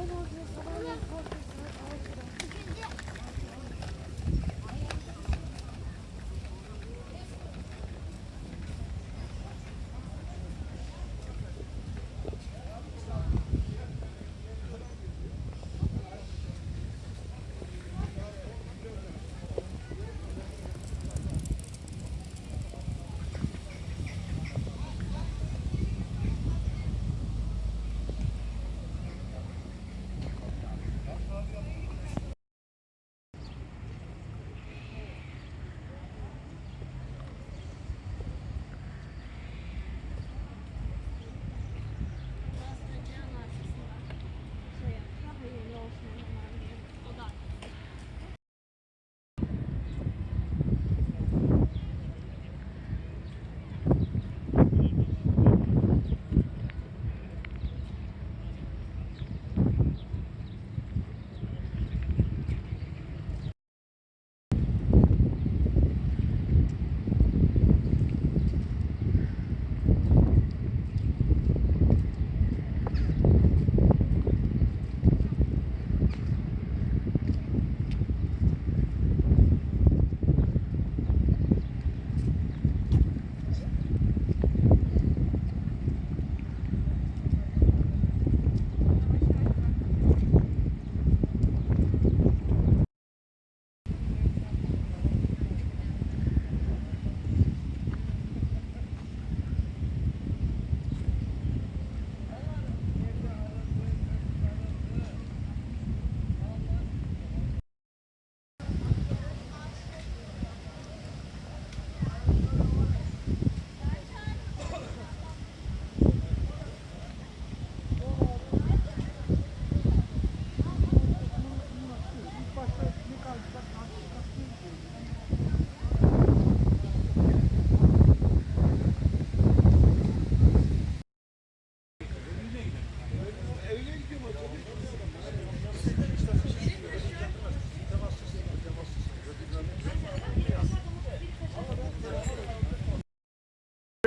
Aynı o gün sabahleyin korkuyorsunuz.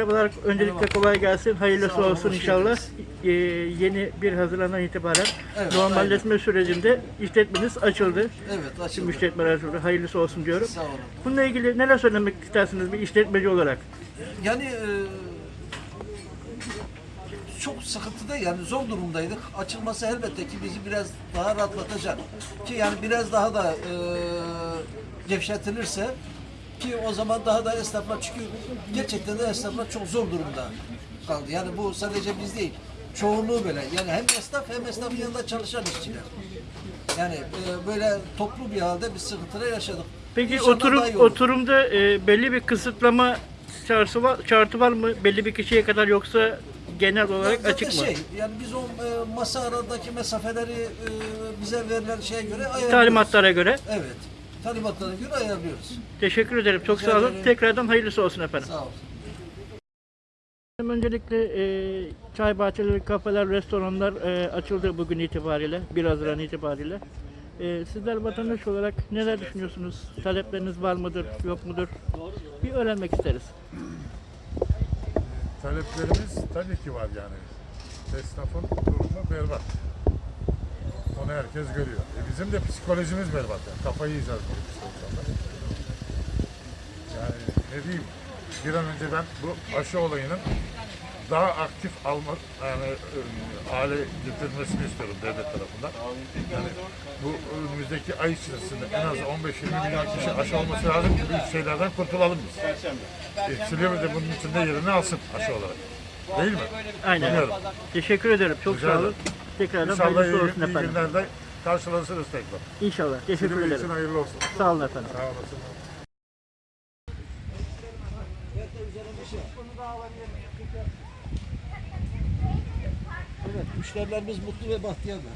Merhabalar. Öncelikle kolay gelsin. Hayırlısı olun, olsun inşallah. Ee, yeni bir Haziran'dan itibaren Evet, normalleşme sürecinde işletmeniz açıldı. Evet açıldı. işletmeler açıldı. Hayırlısı olsun diyorum. Sağ olun. Bununla ilgili neler söylemek istersiniz bir işletmeci olarak? Yani e, çok sıkıntıda yani zor durumdaydık. Açılması elbette ki bizi biraz daha rahatlatacak. Ki yani biraz daha da e, gevşetilirse ki o zaman daha da esnaflar çünkü gerçekten de esnaflar çok zor durumda kaldı. Yani bu sadece biz değil. Çoğunluğu böyle. Yani hem esnaf hem esnafın yanında çalışan işçiler. Yani e, böyle toplu bir halde bir sıkıntılar yaşadık. Peki İnşallah oturum daha iyi olur. oturumda e, belli bir kısıtlama şartı var, şartı var mı? Belli bir kişiye kadar yoksa genel olarak Zaten açık mı? Şey, yani biz o e, masa aradaki mesafeleri e, bize verilen şeye göre ayarlıyoruz. Talimatlara göre. Evet. Talimatlara göre ayarlıyoruz. Teşekkür ederim. Çok Rica sağ olun. ederim. Tekrardan hayırlısı olsun efendim. Sağ olun. Öncelikle e, çay bahçeleri, kafeler, restoranlar e, açıldı bugün itibariyle, 1 Haziran itibariyle. E, sizler vatandaş olarak neler düşünüyorsunuz? Talepleriniz var mıdır, yok mudur? Bir öğrenmek isteriz. Taleplerimiz tabii ki var yani. Esnafın durumu berbat. Onu herkes görüyor. E bizim de psikolojimiz berbat. Yani. Kafayı yiyeceğiz bu psikolojide. Yani ne diyeyim, bir an önce ben bu aşı olayının daha aktif almak yani e, hale getirilmesini istiyorum devlet tarafından. Yani bu önümüzdeki ay içerisinde en az 15-20 milyon kişi aşı olması lazım ki büyük şeylerden kurtulalım biz. E, Silivri de bunun içinde yerini alsın aşı olarak. Değil mi? Aynen. Bilmiyorum. Teşekkür ederim. Çok Rica sağ olun. ederim. Tekrardan İnşallah iyi, hayırlısı olsun iyi efendim. günlerde karşılaşırız tekrar. İnşallah. Teşekkür için ederim. hayırlı olsun. Sağ olun efendim. Sağ olasın. Evet, müşterilerimiz mutlu ve bahtiyarlar.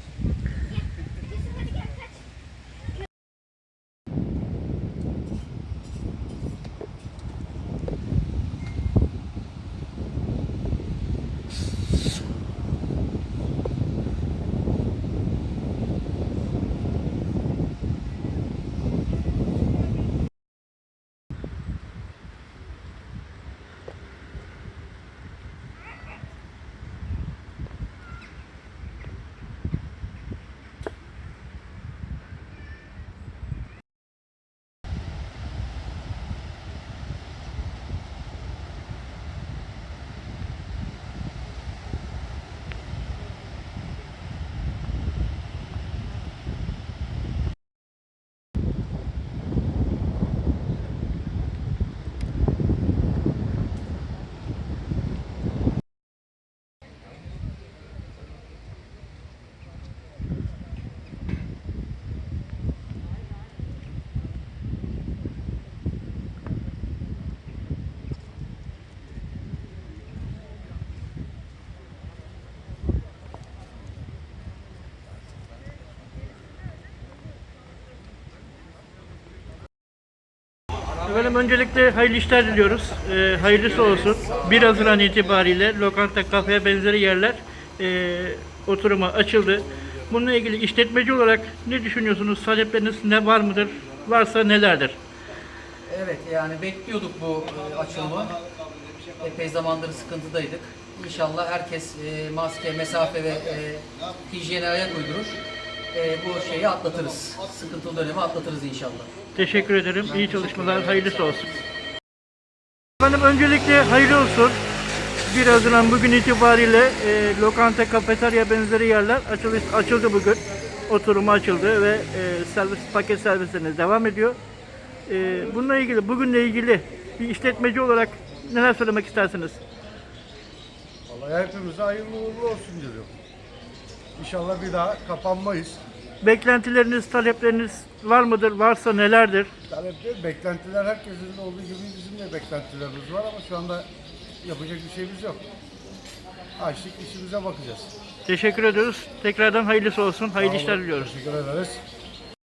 Efendim öncelikle hayırlı işler diliyoruz. Ee, hayırlısı olsun. 1 Haziran itibariyle lokanta, kafeye benzeri yerler e, oturuma açıldı. Bununla ilgili işletmeci olarak ne düşünüyorsunuz? Talepleriniz ne var mıdır? Varsa nelerdir? Evet yani bekliyorduk bu e, açılımı. Epey zamandır sıkıntıdaydık. İnşallah herkes e, maske, mesafe ve e, hijyene ayak uydurur. E, bu şeyi atlatırız. Sıkıntılı dönemi atlatırız inşallah. Teşekkür ederim. İyi çalışmalar. Hayırlısı olsun. Efendim öncelikle hayırlı olsun. 1 Haziran bugün itibariyle e, lokanta, kafeterya benzeri yerler açılış, açıldı bugün. Oturumu açıldı ve e, servis paket servislerine devam ediyor. E, bununla ilgili, bugünle ilgili bir işletmeci olarak neler söylemek istersiniz? Vallahi hepimize hayırlı uğurlu olsun diyorum. İnşallah bir daha kapanmayız. Beklentileriniz, talepleriniz var mıdır? Varsa nelerdir? Talepler, beklentiler herkesin de olduğu gibi bizim de beklentilerimiz var ama şu anda yapacak bir şeyimiz yok. Açtık işimize bakacağız. Teşekkür ediyoruz. Tekrardan hayırlısı olsun. Hayırlı Sağ olun, işler diliyoruz. Teşekkür ederiz.